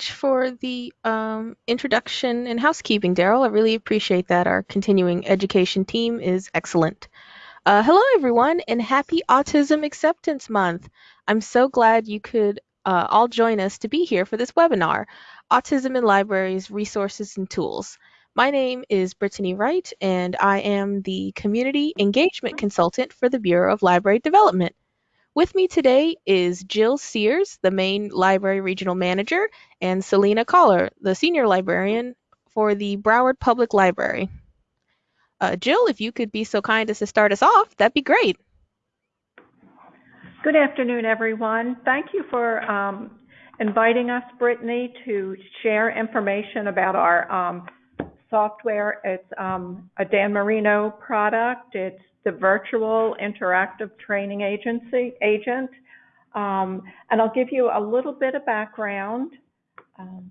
much for the um, introduction and housekeeping, Daryl. I really appreciate that. Our continuing education team is excellent. Uh, hello, everyone, and happy Autism Acceptance Month. I'm so glad you could uh, all join us to be here for this webinar, Autism in Libraries, Resources and Tools. My name is Brittany Wright, and I am the Community Engagement Consultant for the Bureau of Library Development. With me today is Jill Sears, the main Library Regional Manager, and Selena Collar, the Senior Librarian for the Broward Public Library. Uh, Jill, if you could be so kind as to start us off, that'd be great. Good afternoon, everyone. Thank you for um, inviting us, Brittany, to share information about our um, software. It's um, a Dan Marino product. It's the virtual interactive training agency agent. Um, and I'll give you a little bit of background. Um,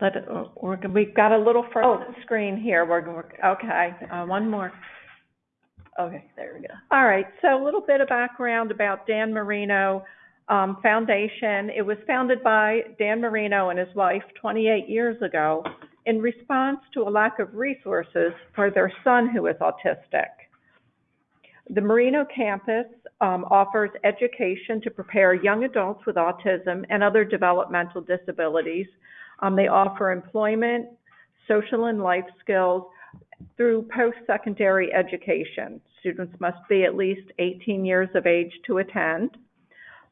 let it, we're, we've got a little frozen screen here. We're, we're okay. Uh, one more. Okay, there we go. All right. So a little bit of background about Dan Marino um, Foundation. It was founded by Dan Marino and his wife 28 years ago in response to a lack of resources for their son who is autistic. The Marino campus um, offers education to prepare young adults with autism and other developmental disabilities. Um, they offer employment, social and life skills through post-secondary education. Students must be at least 18 years of age to attend.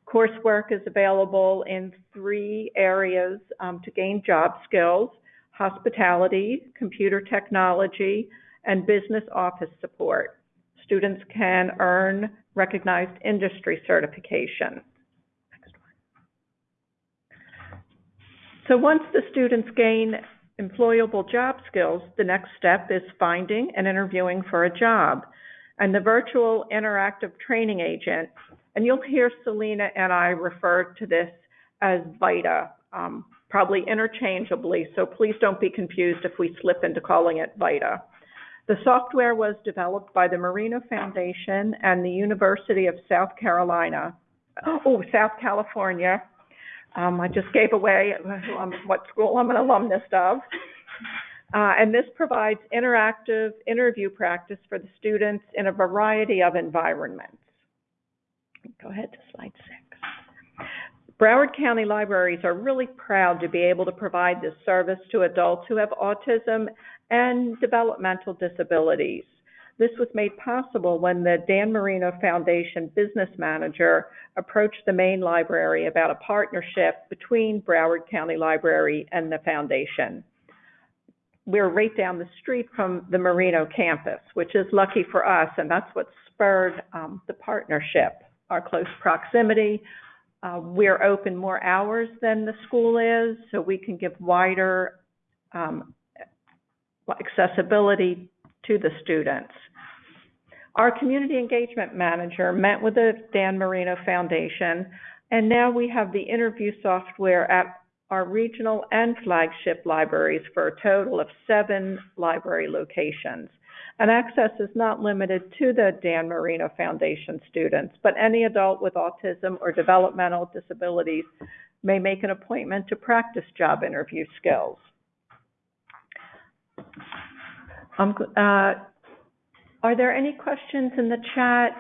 Coursework is available in three areas um, to gain job skills hospitality, computer technology, and business office support. Students can earn recognized industry certification. So once the students gain employable job skills, the next step is finding and interviewing for a job. And the virtual interactive training agent, and you'll hear Selena and I refer to this as VITA. Um, probably interchangeably, so please don't be confused if we slip into calling it VITA. The software was developed by the Marino Foundation and the University of South Carolina, oh, South California. Um, I just gave away um, what school I'm an alumnus of. Uh, and this provides interactive interview practice for the students in a variety of environments. Go ahead to slide six. Broward County Libraries are really proud to be able to provide this service to adults who have autism and developmental disabilities. This was made possible when the Dan Marino Foundation business manager approached the Main Library about a partnership between Broward County Library and the foundation. We're right down the street from the Marino campus, which is lucky for us, and that's what spurred um, the partnership, our close proximity, uh, we're open more hours than the school is, so we can give wider um, accessibility to the students. Our community engagement manager met with the Dan Marino Foundation, and now we have the interview software at our regional and flagship libraries for a total of seven library locations. And access is not limited to the Dan Marino Foundation students, but any adult with autism or developmental disabilities may make an appointment to practice job interview skills. Um, uh, are there any questions in the chat?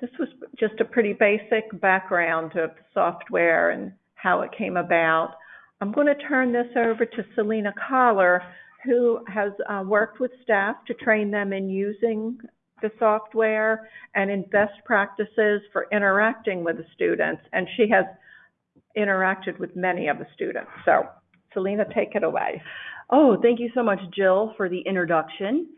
This was just a pretty basic background of the software and how it came about. I'm going to turn this over to Selena Collar, who has uh, worked with staff to train them in using the software and in best practices for interacting with the students. And she has interacted with many of the students. So, Selena, take it away. Oh, thank you so much, Jill, for the introduction.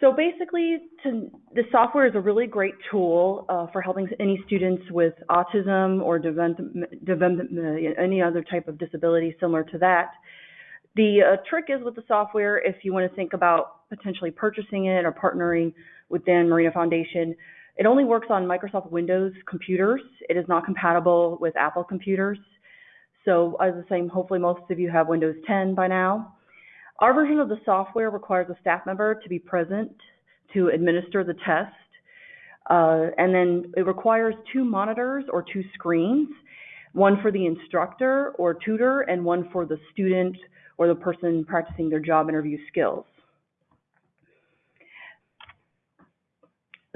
So basically, to, the software is a really great tool uh, for helping any students with autism or any other type of disability similar to that the uh, trick is with the software, if you want to think about potentially purchasing it or partnering with Dan Marino Foundation, it only works on Microsoft Windows computers. It is not compatible with Apple computers. So as was saying, hopefully most of you have Windows 10 by now. Our version of the software requires a staff member to be present to administer the test. Uh, and then it requires two monitors or two screens, one for the instructor or tutor and one for the student or the person practicing their job interview skills.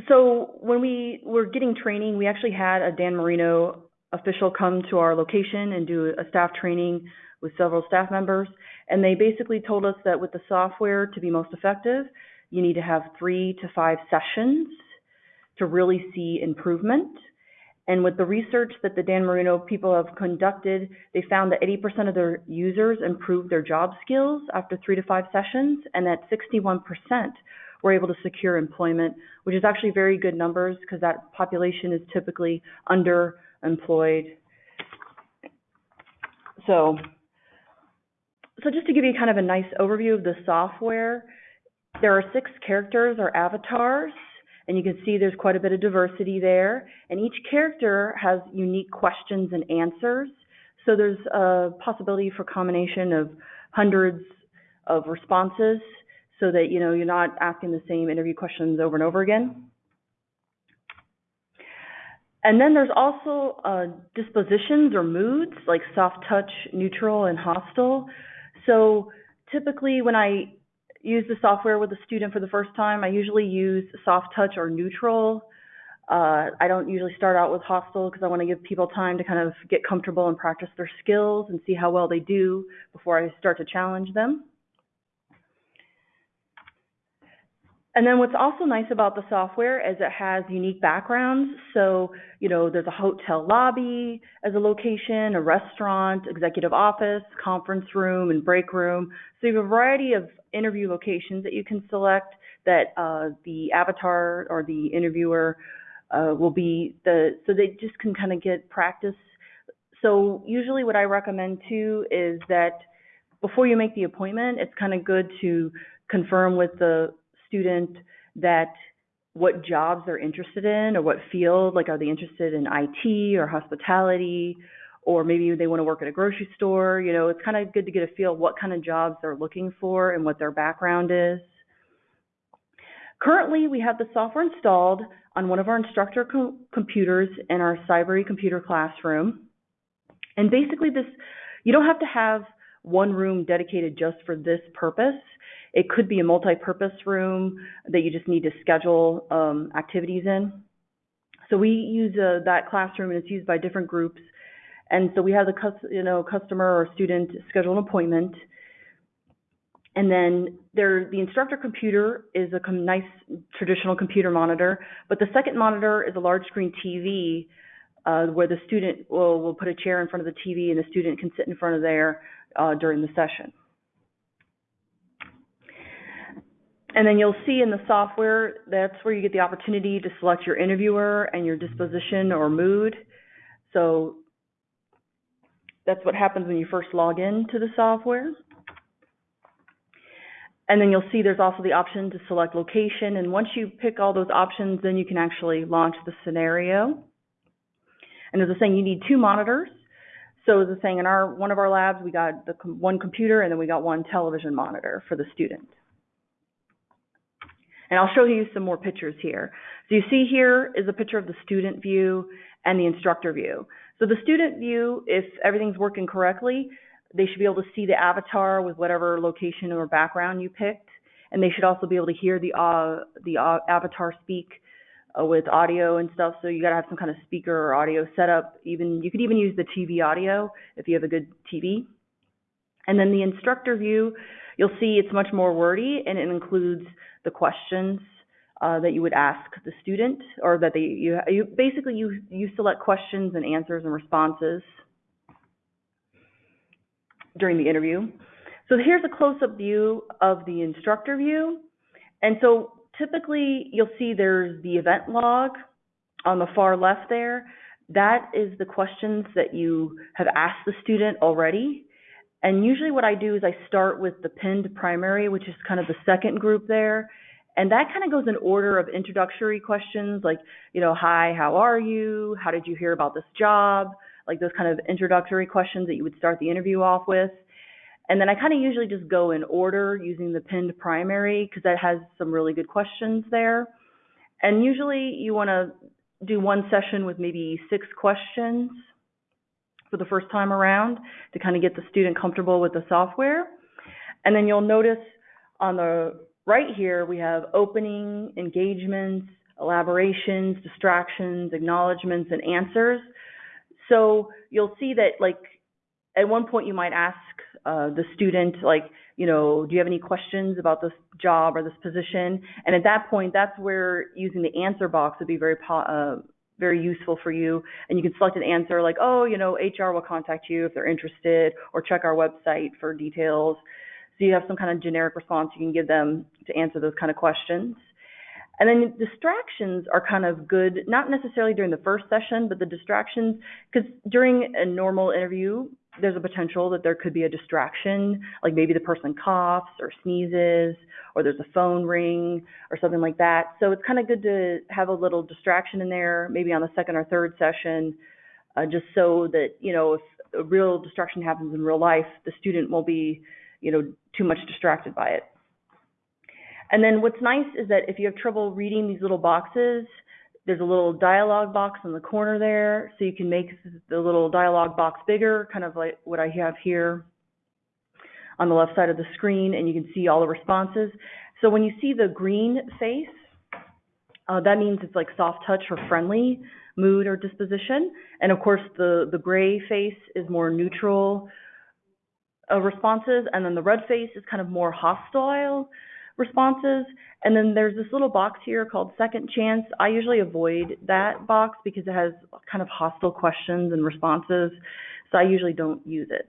So when we were getting training, we actually had a Dan Marino official come to our location and do a staff training with several staff members. And they basically told us that with the software to be most effective, you need to have three to five sessions to really see improvement. And with the research that the Dan Marino people have conducted, they found that 80% of their users improved their job skills after three to five sessions, and that 61% were able to secure employment, which is actually very good numbers because that population is typically underemployed. So, so just to give you kind of a nice overview of the software, there are six characters or avatars, and you can see there's quite a bit of diversity there. And each character has unique questions and answers. So there's a possibility for combination of hundreds of responses so that you know you're not asking the same interview questions over and over again. And then there's also uh, dispositions or moods like soft touch, neutral, and hostile. So typically when I use the software with a student for the first time, I usually use soft touch or neutral. Uh, I don't usually start out with hostile because I want to give people time to kind of get comfortable and practice their skills and see how well they do before I start to challenge them. And then what's also nice about the software is it has unique backgrounds. So, you know, there's a hotel lobby as a location, a restaurant, executive office, conference room, and break room. So you have a variety of interview locations that you can select that uh, the avatar or the interviewer uh, will be the, so they just can kind of get practice. So usually what I recommend too is that before you make the appointment, it's kind of good to confirm with the student that what jobs they're interested in or what field, like are they interested in IT or hospitality, or maybe they want to work at a grocery store. You know, it's kind of good to get a feel what kind of jobs they're looking for and what their background is. Currently, we have the software installed on one of our instructor co computers in our Cybrary computer classroom. And basically this, you don't have to have one room dedicated just for this purpose. It could be a multi-purpose room that you just need to schedule um, activities in. So we use uh, that classroom and it's used by different groups. And so we have the you know customer or student schedule an appointment. And then there, the instructor computer is a nice traditional computer monitor, but the second monitor is a large screen TV uh, where the student will, will put a chair in front of the TV and the student can sit in front of there uh, during the session. And then you'll see in the software, that's where you get the opportunity to select your interviewer and your disposition or mood. So that's what happens when you first log in to the software. And then you'll see there's also the option to select location. And once you pick all those options, then you can actually launch the scenario. And as I was saying, you need two monitors. So as I was saying, in our one of our labs, we got the one computer and then we got one television monitor for the student. And I'll show you some more pictures here. So you see here is a picture of the student view and the instructor view. So the student view, if everything's working correctly, they should be able to see the avatar with whatever location or background you picked. And they should also be able to hear the, uh, the uh, avatar speak uh, with audio and stuff. So you got to have some kind of speaker or audio setup. Even You could even use the TV audio if you have a good TV. And then the instructor view, you'll see it's much more wordy and it includes the questions uh, that you would ask the student, or that they you, you basically you you select questions and answers and responses during the interview. So here's a close-up view of the instructor view, and so typically you'll see there's the event log on the far left there. That is the questions that you have asked the student already. And usually what I do is I start with the pinned primary, which is kind of the second group there. And that kind of goes in order of introductory questions like, you know, hi, how are you? How did you hear about this job? Like those kind of introductory questions that you would start the interview off with. And then I kind of usually just go in order using the pinned primary because that has some really good questions there. And usually you want to do one session with maybe six questions for the first time around to kind of get the student comfortable with the software. And then you'll notice on the right here, we have opening, engagements, elaborations, distractions, acknowledgments, and answers. So you'll see that like at one point you might ask uh, the student like, you know, do you have any questions about this job or this position? And at that point, that's where using the answer box would be very uh, very useful for you. And you can select an answer like, oh, you know, HR will contact you if they're interested, or check our website for details. So you have some kind of generic response you can give them to answer those kind of questions. And then distractions are kind of good, not necessarily during the first session, but the distractions, because during a normal interview, there's a potential that there could be a distraction, like maybe the person coughs or sneezes, or there's a phone ring or something like that. So it's kind of good to have a little distraction in there, maybe on the second or third session, uh, just so that, you know, if a real distraction happens in real life, the student won't be, you know, too much distracted by it. And then what's nice is that if you have trouble reading these little boxes, there's a little dialog box in the corner there, so you can make the little dialog box bigger, kind of like what I have here on the left side of the screen, and you can see all the responses. So when you see the green face, uh, that means it's like soft touch or friendly mood or disposition. And of course, the, the gray face is more neutral uh, responses, and then the red face is kind of more hostile responses. And then there's this little box here called second chance. I usually avoid that box because it has kind of hostile questions and responses. So I usually don't use it.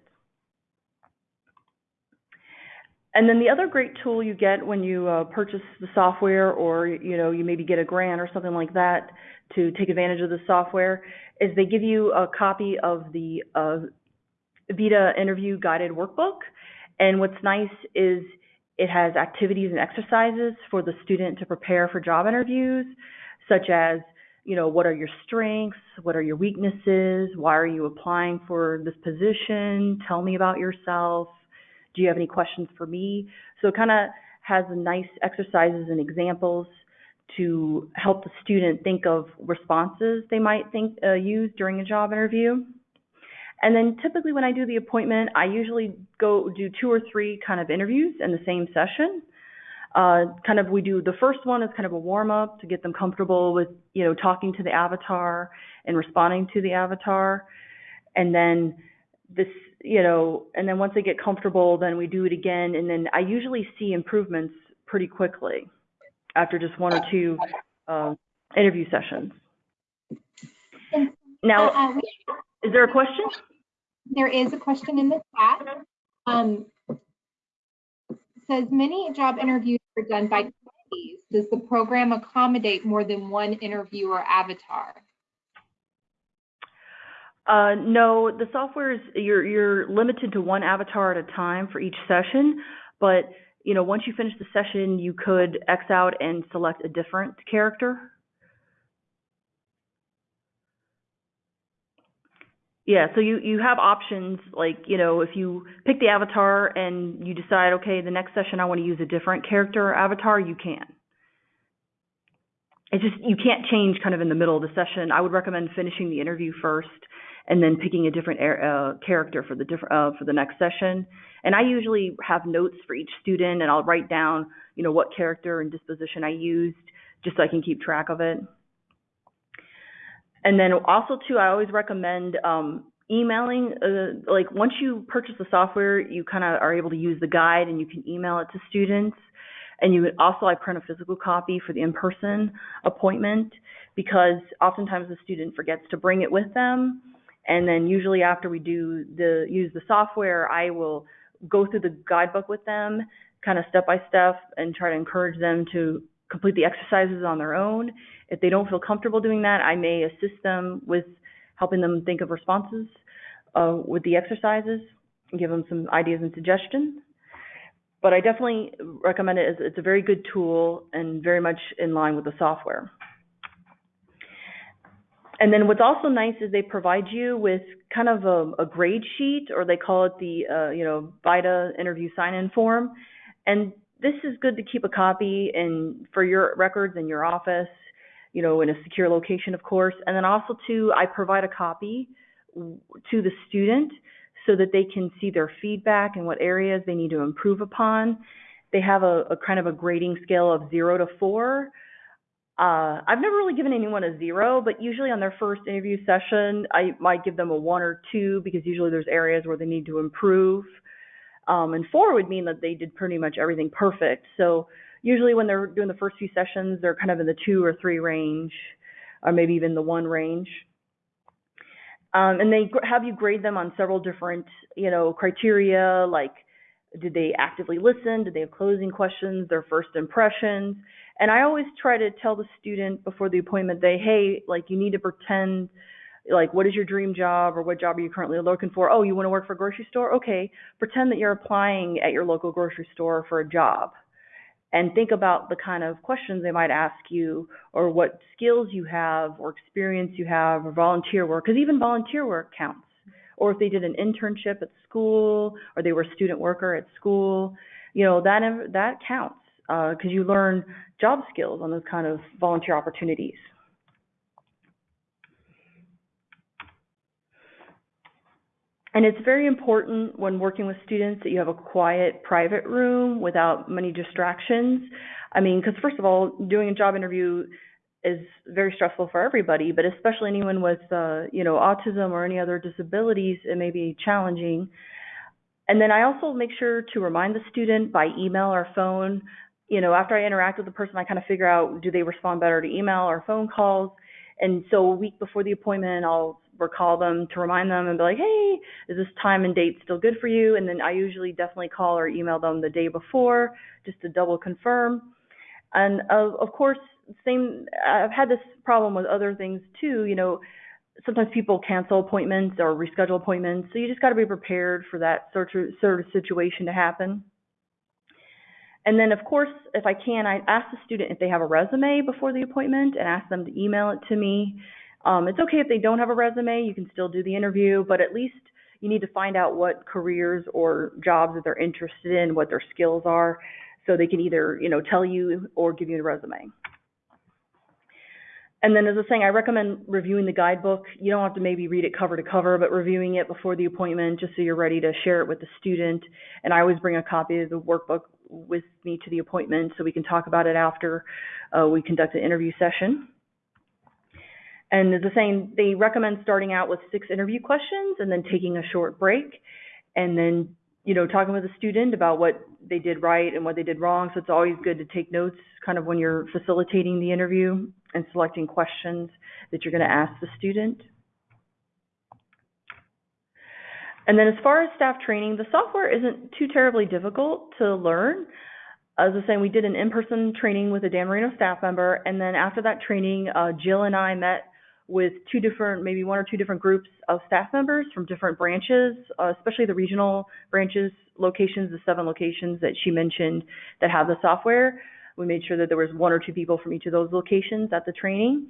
And then the other great tool you get when you uh, purchase the software or you know you maybe get a grant or something like that to take advantage of the software is they give you a copy of the uh, Vita interview guided workbook. And what's nice is it has activities and exercises for the student to prepare for job interviews, such as, you know, what are your strengths? What are your weaknesses? Why are you applying for this position? Tell me about yourself. Do you have any questions for me? So it kind of has nice exercises and examples to help the student think of responses they might think uh, use during a job interview. And then typically when I do the appointment, I usually go do two or three kind of interviews in the same session. Uh, kind of we do the first one is kind of a warm up to get them comfortable with you know talking to the avatar and responding to the avatar, and then this you know and then once they get comfortable, then we do it again, and then I usually see improvements pretty quickly after just one or two uh, interview sessions. Now, uh, uh is there a question? There is a question in the chat. Um, says many job interviews are done by committees. Does the program accommodate more than one interviewer avatar? Uh, no, the software is you're you're limited to one avatar at a time for each session, but you know once you finish the session, you could X out and select a different character Yeah, so you you have options like, you know, if you pick the avatar and you decide, okay, the next session I want to use a different character or avatar, you can. It's just you can't change kind of in the middle of the session. I would recommend finishing the interview first and then picking a different uh, character for the different uh, for the next session. And I usually have notes for each student, and I'll write down, you know, what character and disposition I used, just so I can keep track of it. And then also too, I always recommend um, emailing. Uh, like once you purchase the software, you kind of are able to use the guide and you can email it to students. And you would also, I print a physical copy for the in-person appointment because oftentimes the student forgets to bring it with them. And then usually after we do the use the software, I will go through the guidebook with them, kind of step by step, and try to encourage them to complete the exercises on their own. If they don't feel comfortable doing that, I may assist them with helping them think of responses uh, with the exercises give them some ideas and suggestions. But I definitely recommend it as it's a very good tool and very much in line with the software. And then what's also nice is they provide you with kind of a, a grade sheet, or they call it the uh, you know VITA interview sign-in form. And this is good to keep a copy and for your records in your office you know, in a secure location, of course. And then also too, I provide a copy to the student so that they can see their feedback and what areas they need to improve upon. They have a, a kind of a grading scale of zero to four. Uh, I've never really given anyone a zero, but usually on their first interview session, I might give them a one or two because usually there's areas where they need to improve. Um, and four would mean that they did pretty much everything perfect. So usually when they're doing the first few sessions, they're kind of in the two or three range, or maybe even the one range. Um, and they have you grade them on several different, you know, criteria like did they actively listen? Did they have closing questions? Their first impressions? And I always try to tell the student before the appointment, they, hey, like you need to pretend, like what is your dream job or what job are you currently looking for? Oh, you want to work for a grocery store? Okay, pretend that you're applying at your local grocery store for a job and think about the kind of questions they might ask you or what skills you have or experience you have or volunteer work because even volunteer work counts. Or if they did an internship at school or they were a student worker at school you know that that counts because uh, you learn job skills on those kind of volunteer opportunities And it's very important when working with students that you have a quiet, private room without many distractions. I mean, because first of all, doing a job interview is very stressful for everybody, but especially anyone with, uh, you know, autism or any other disabilities, it may be challenging. And then I also make sure to remind the student by email or phone. You know, after I interact with the person, I kind of figure out do they respond better to email or phone calls. And so a week before the appointment, I'll recall them to remind them and be like, hey, is this time and date still good for you? And then I usually definitely call or email them the day before just to double confirm. And of, of course, same, I've had this problem with other things too. You know, sometimes people cancel appointments or reschedule appointments. So you just got to be prepared for that sort of, sort of situation to happen. And then, of course, if I can, I ask the student if they have a resume before the appointment and ask them to email it to me. Um, it's okay if they don't have a resume, you can still do the interview, but at least you need to find out what careers or jobs that they're interested in, what their skills are, so they can either, you know, tell you or give you a resume. And then as I was saying, I recommend reviewing the guidebook. You don't have to maybe read it cover to cover, but reviewing it before the appointment just so you're ready to share it with the student. And I always bring a copy of the workbook with me to the appointment so we can talk about it after uh, we conduct an interview session. And was saying, they recommend starting out with six interview questions and then taking a short break and then, you know, talking with the student about what they did right and what they did wrong. So it's always good to take notes kind of when you're facilitating the interview and selecting questions that you're going to ask the student. And then as far as staff training, the software isn't too terribly difficult to learn. As I was saying, we did an in-person training with a Dan Marino staff member, and then after that training, uh, Jill and I met with two different, maybe one or two different groups of staff members from different branches, uh, especially the regional branches locations, the seven locations that she mentioned that have the software. We made sure that there was one or two people from each of those locations at the training.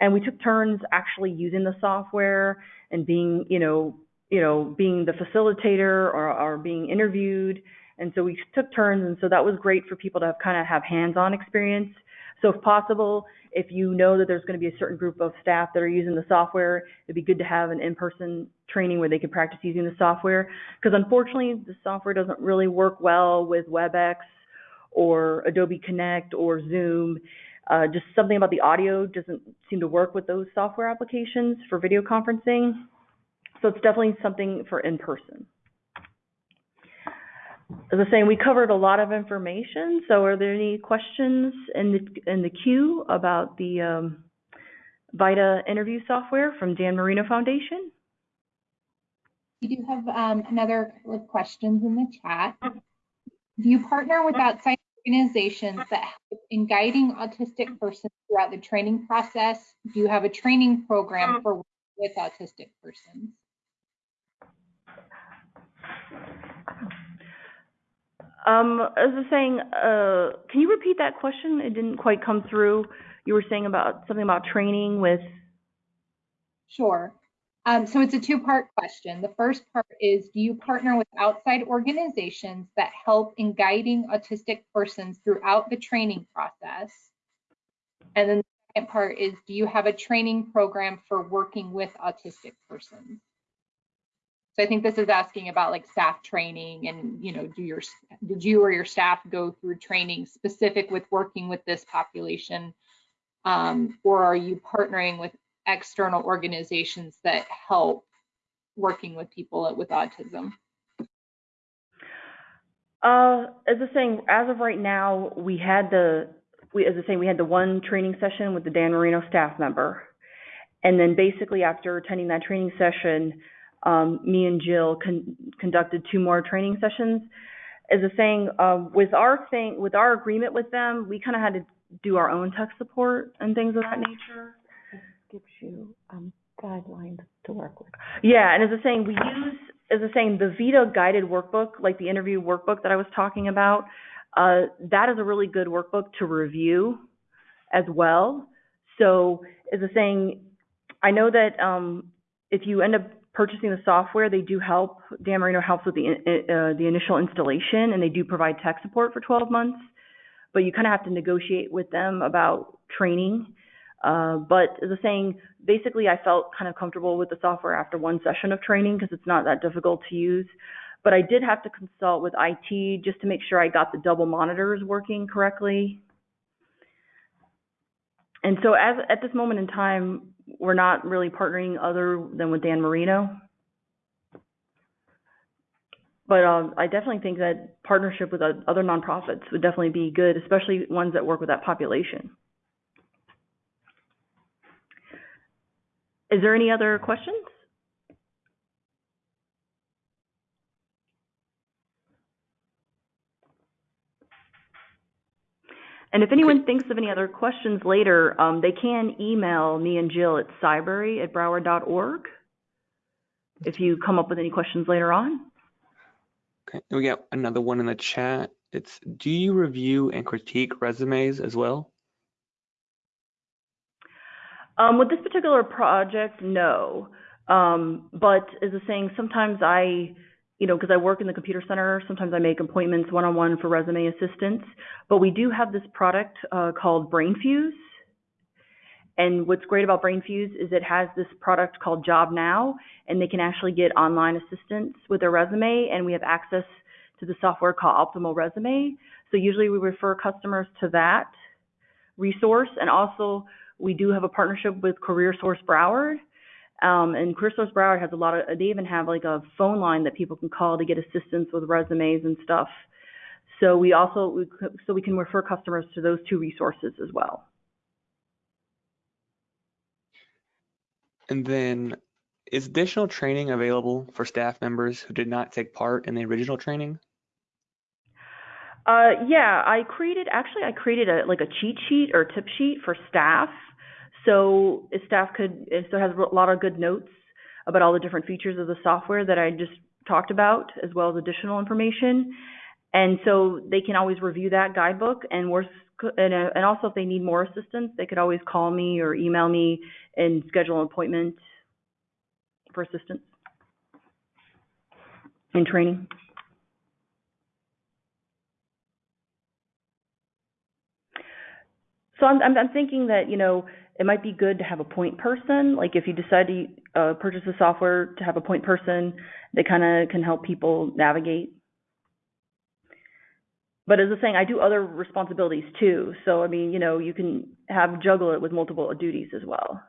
And we took turns actually using the software and being, you know, you know, being the facilitator or, or being interviewed. And so we took turns, and so that was great for people to have kind of have hands-on experience. So if possible, if you know that there's going to be a certain group of staff that are using the software, it'd be good to have an in-person training where they can practice using the software. Because unfortunately, the software doesn't really work well with WebEx or Adobe Connect or Zoom. Uh, just something about the audio doesn't seem to work with those software applications for video conferencing. So it's definitely something for in-person as I was saying, we covered a lot of information. So are there any questions in the in the queue about the um, VITA interview software from Dan Marino Foundation? We do have um, another couple of questions in the chat. Do you partner with outside organizations that help in guiding autistic persons throughout the training process? Do you have a training program for with autistic persons? Um, as I was saying, uh, can you repeat that question? It didn't quite come through. You were saying about something about training with. Sure. Um, so it's a two-part question. The first part is, do you partner with outside organizations that help in guiding autistic persons throughout the training process? And then the second part is, do you have a training program for working with autistic persons? So I think this is asking about like staff training and, you know, do your, did you or your staff go through training specific with working with this population? Um, or are you partnering with external organizations that help working with people with autism? Uh, as I was saying, as of right now, we had the, we, as was saying, we had the one training session with the Dan Marino staff member. And then basically after attending that training session, um, me and Jill con- conducted two more training sessions. As a saying, uh, with our thing, with our agreement with them, we kind of had to do our own tech support and things of that nature. Gives you, um, guidelines to work with. Yeah, and as a saying, we use, as a saying, the Vita guided workbook, like the interview workbook that I was talking about, uh, that is a really good workbook to review as well. So, as a saying, I know that um, if you end up purchasing the software, they do help. Dan Marino helps with the uh, the initial installation, and they do provide tech support for 12 months. But you kind of have to negotiate with them about training. Uh, but as was saying, basically, I felt kind of comfortable with the software after one session of training because it's not that difficult to use. But I did have to consult with IT just to make sure I got the double monitors working correctly. And so, as at this moment in time, we're not really partnering other than with Dan Marino. But um, I definitely think that partnership with other nonprofits would definitely be good, especially ones that work with that population. Is there any other questions? And if anyone thinks of any other questions later, um, they can email me and Jill at cybrary at broward.org if you come up with any questions later on. Okay, we got another one in the chat. It's do you review and critique resumes as well? Um, with this particular project, no. Um, but as I was saying, sometimes I, you know, because I work in the computer center, sometimes I make appointments one-on-one for resume assistance. But we do have this product uh, called BrainFuse. And what's great about BrainFuse is it has this product called Job Now, and they can actually get online assistance with their resume, and we have access to the software called Optimal Resume. So usually we refer customers to that resource, and also we do have a partnership with CareerSource Broward. Um, and CareerSource Broward has a lot of, they even have like a phone line that people can call to get assistance with resumes and stuff. So we also, we, so we can refer customers to those two resources as well. And then is additional training available for staff members who did not take part in the original training? Uh, yeah, I created, actually I created a, like a cheat sheet or tip sheet for staff so staff could, so has a lot of good notes about all the different features of the software that I just talked about, as well as additional information. And so they can always review that guidebook and we're, and, uh, and also if they need more assistance, they could always call me or email me and schedule an appointment for assistance and training. So I'm, I'm, I'm thinking that, you know, it might be good to have a point person. Like if you decide to uh, purchase the software to have a point person, they kind of can help people navigate. But as I was saying, I do other responsibilities too. So I mean, you know, you can have juggle it with multiple duties as well.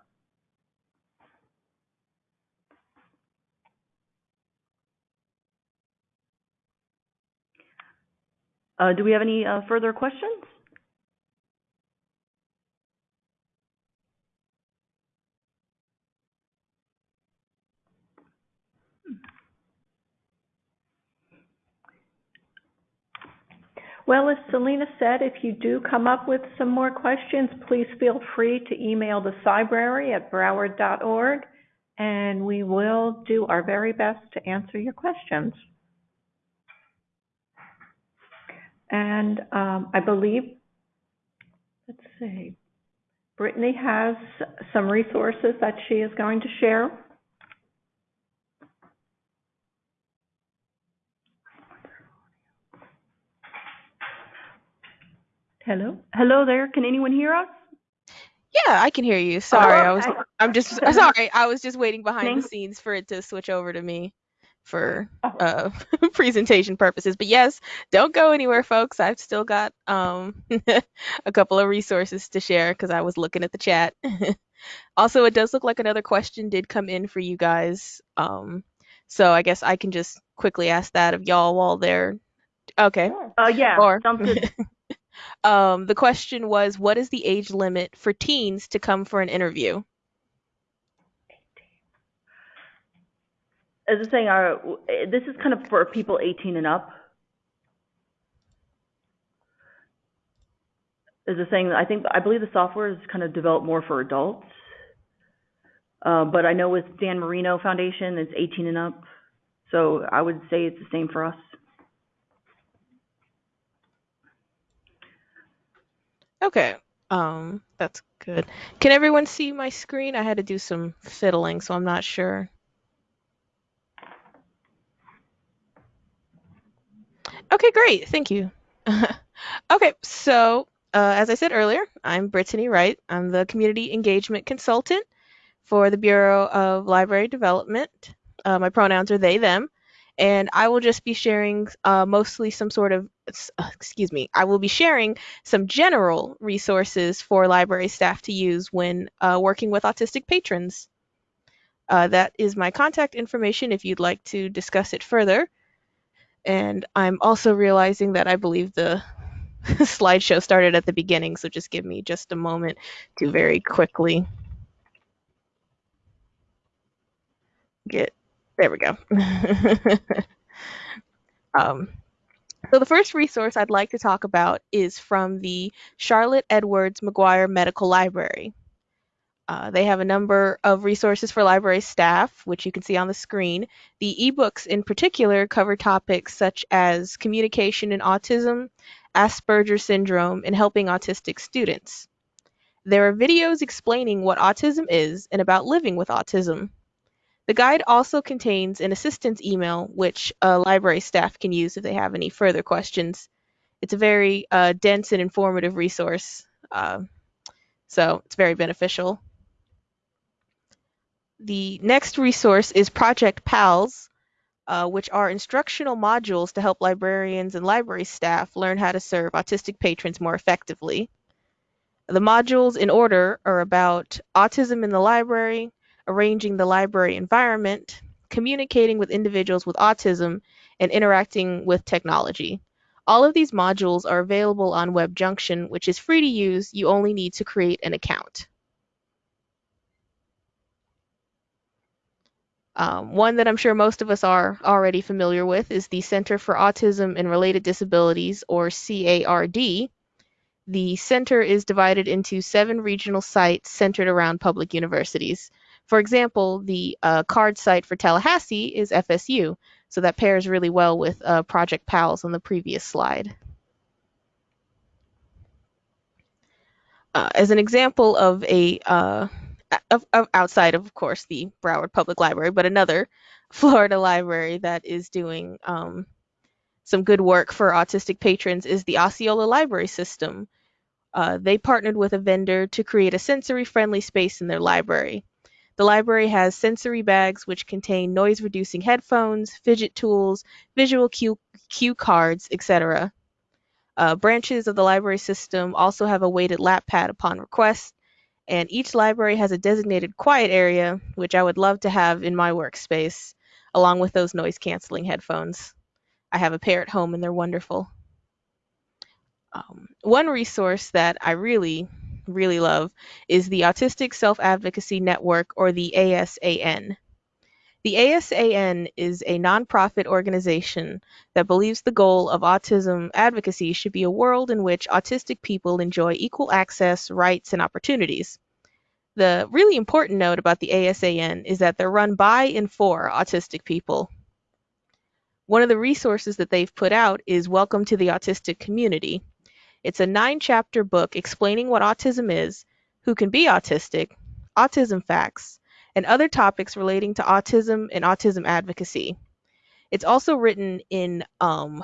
Uh, do we have any uh, further questions? Well, as Selena said, if you do come up with some more questions, please feel free to email the library at broward.org, and we will do our very best to answer your questions. And um, I believe, let's see, Brittany has some resources that she is going to share. Hello? Hello there. Can anyone hear us? Yeah, I can hear you. Sorry, I was. I'm just sorry. I was just waiting behind the scenes for it to switch over to me for Oh. uh presentation purposes. But yes, don't go anywhere, folks. I've still got um a couple of resources to share because I was looking at the chat. also, it does look like another question did come in for you guys. Um, so I guess I can just quickly ask that of y'all while they're okay. Uh, yeah, Or. Um, the question was, what is the age limit for teens to come for an interview? As I was saying, uh, this is kind of for people 18 and up. As I was saying, I think, I believe the software is kind of developed more for adults. Uh, but I know with Dan Marino Foundation, it's 18 and up. So I would say it's the same for us. Okay. Um, that's good. Can everyone see my screen? I had to do some fiddling, so I'm not sure. Okay, great. Thank you. okay, so uh, as I said earlier, I'm Brittany Wright. I'm the community engagement consultant for the Bureau of Library Development. Uh, my pronouns are they, them. And I will just be sharing uh, mostly some sort of, excuse me, I will be sharing some general resources for library staff to use when uh, working with autistic patrons. Uh, that is my contact information if you'd like to discuss it further. And I'm also realizing that I believe the slideshow started at the beginning, so just give me just a moment to very quickly get there we go. um, so the first resource I'd like to talk about is from the Charlotte Edwards Maguire Medical Library. Uh, they have a number of resources for library staff, which you can see on the screen. The ebooks in particular cover topics such as communication in autism, Asperger's syndrome, and helping autistic students. There are videos explaining what autism is and about living with autism. The guide also contains an assistance email, which uh, library staff can use if they have any further questions. It's a very uh, dense and informative resource, uh, so it's very beneficial. The next resource is Project PALS, uh, which are instructional modules to help librarians and library staff learn how to serve autistic patrons more effectively. The modules in order are about autism in the library, arranging the library environment, communicating with individuals with autism, and interacting with technology. All of these modules are available on WebJunction, which is free to use. You only need to create an account. Um, one that I'm sure most of us are already familiar with is the Center for Autism and Related Disabilities, or CARD. The center is divided into seven regional sites centered around public universities. For example, the uh, card site for Tallahassee is FSU, so that pairs really well with uh, Project PALS on the previous slide. Uh, as an example of a uh, of, of outside of, of course, the Broward Public Library, but another Florida library that is doing um, some good work for autistic patrons is the Osceola Library System. Uh, they partnered with a vendor to create a sensory-friendly space in their library. The library has sensory bags which contain noise-reducing headphones, fidget tools, visual cue, cue cards, etc. Uh, branches of the library system also have a weighted lap pad upon request, and each library has a designated quiet area, which I would love to have in my workspace, along with those noise-canceling headphones. I have a pair at home and they're wonderful. Um, one resource that I really, really love is the Autistic Self Advocacy Network, or the ASAN. The ASAN is a nonprofit organization that believes the goal of autism advocacy should be a world in which autistic people enjoy equal access, rights, and opportunities. The really important note about the ASAN is that they're run by and for autistic people. One of the resources that they've put out is Welcome to the Autistic Community. It's a nine chapter book explaining what autism is, who can be autistic, autism facts, and other topics relating to autism and autism advocacy. It's also written in um,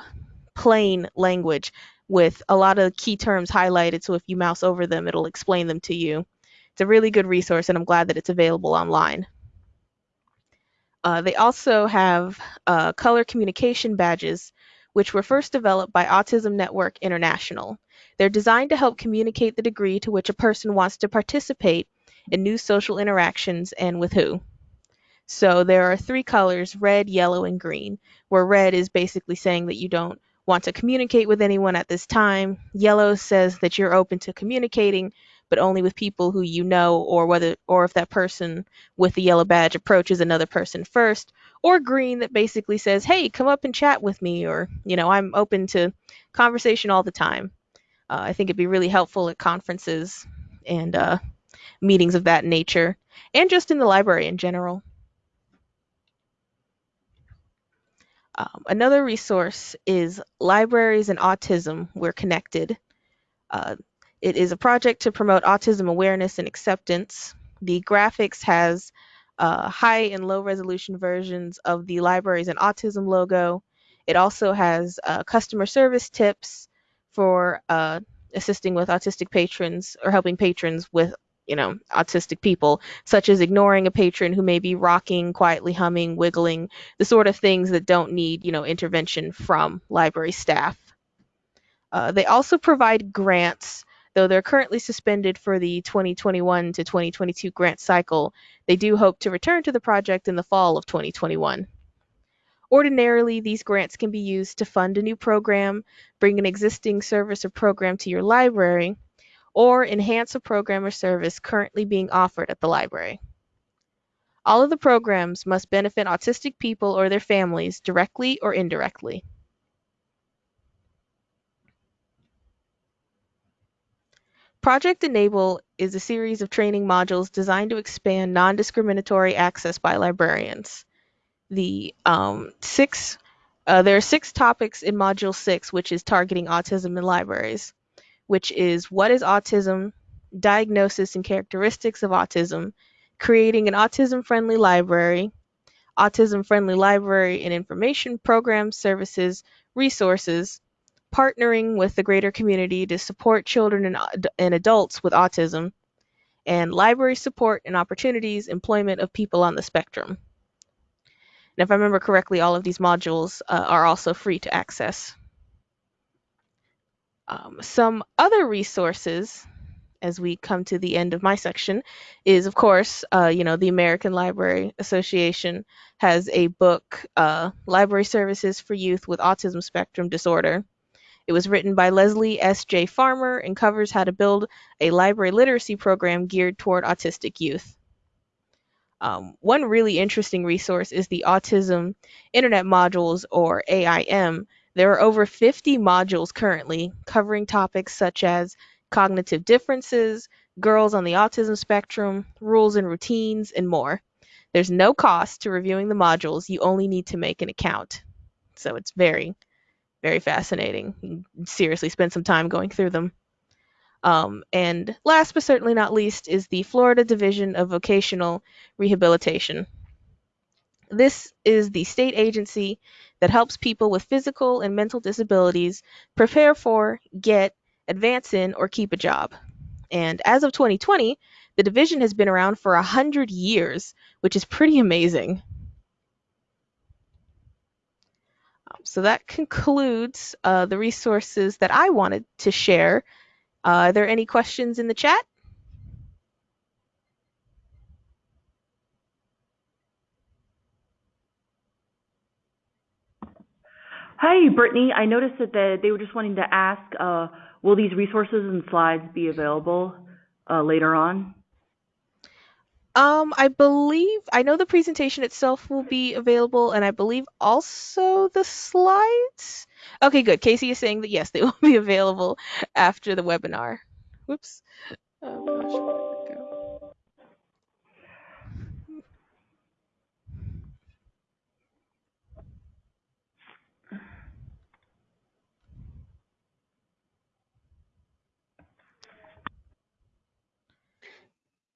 plain language with a lot of key terms highlighted, so if you mouse over them, it'll explain them to you. It's a really good resource, and I'm glad that it's available online. Uh, they also have uh, color communication badges, which were first developed by Autism Network International. They're designed to help communicate the degree to which a person wants to participate in new social interactions and with who. So there are three colors red, yellow, and green, where red is basically saying that you don't want to communicate with anyone at this time. Yellow says that you're open to communicating, but only with people who you know or whether or if that person with the yellow badge approaches another person first or green that basically says hey come up and chat with me or you know i'm open to conversation all the time uh, i think it'd be really helpful at conferences and uh, meetings of that nature and just in the library in general um, another resource is libraries and autism we're connected uh, it is a project to promote autism awareness and acceptance. The graphics has uh, high and low resolution versions of the libraries and autism logo. It also has uh, customer service tips for uh, assisting with autistic patrons or helping patrons with you know autistic people such as ignoring a patron who may be rocking quietly humming wiggling the sort of things that don't need you know intervention from library staff uh, they also provide grants Though they're currently suspended for the 2021 to 2022 grant cycle, they do hope to return to the project in the fall of 2021. Ordinarily, these grants can be used to fund a new program, bring an existing service or program to your library, or enhance a program or service currently being offered at the library. All of the programs must benefit autistic people or their families directly or indirectly. Project Enable is a series of training modules designed to expand non-discriminatory access by librarians. The um, six, uh, there are six topics in Module 6, which is targeting autism in libraries, which is what is autism, diagnosis and characteristics of autism, creating an autism-friendly library, autism-friendly library and information programs, services, resources, partnering with the greater community to support children and, and adults with autism, and library support and opportunities employment of people on the spectrum. And if I remember correctly, all of these modules uh, are also free to access. Um, some other resources as we come to the end of my section is of course uh, you know the american library association has a book uh, library services for youth with autism spectrum disorder it was written by Lesley S. J. Farmer and covers how to build a library literacy program geared toward autistic youth. Um, one really interesting resource is the Autism Internet Modules, or AIM. There are over 50 modules currently covering topics such as cognitive differences, girls on the autism spectrum, rules and routines, and more. There's no cost to reviewing the modules, you only need to make an account. So it's very, very fascinating. Seriously, spend some time going through them. Um, and last but certainly not least is the Florida Division of Vocational Rehabilitation. This is the state agency that helps people with physical and mental disabilities prepare for, get, advance in, or keep a job. And as of 2020, the division has been around for 100 years, which is pretty amazing. so that concludes uh, the resources that I wanted to share. Uh, are there any questions in the chat? Hi, Brittany. I noticed that the, they were just wanting to ask, uh, will these resources and slides be available uh, later on? Um, I believe I know the presentation itself will be available, and I believe also the slides. Okay, good. Casey is saying that yes, they will be available after the webinar. Whoops.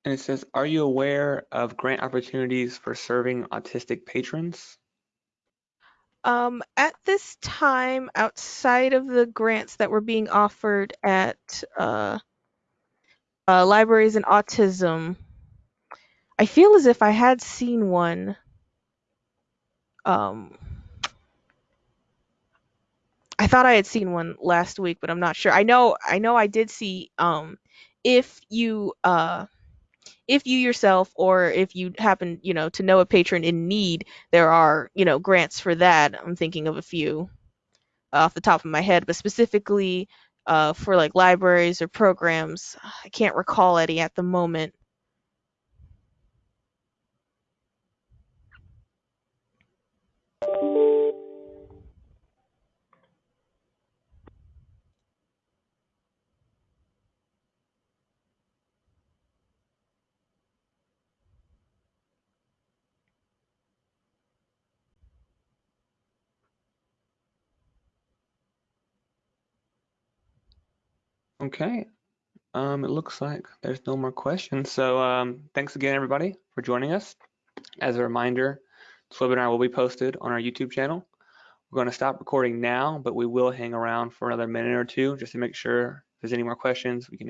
And it says, are you aware of grant opportunities for serving autistic patrons? Um, at this time, outside of the grants that were being offered at uh, uh, libraries and autism. I feel as if I had seen one. Um, I thought I had seen one last week, but I'm not sure. I know I know I did see um if you uh if you yourself or if you happen, you know, to know a patron in need, there are, you know, grants for that. I'm thinking of a few off the top of my head, but specifically uh for like libraries or programs, I can't recall any at the moment. Okay. Um, it looks like there's no more questions. So um, thanks again, everybody, for joining us. As a reminder, this webinar will be posted on our YouTube channel. We're going to stop recording now, but we will hang around for another minute or two just to make sure if there's any more questions we can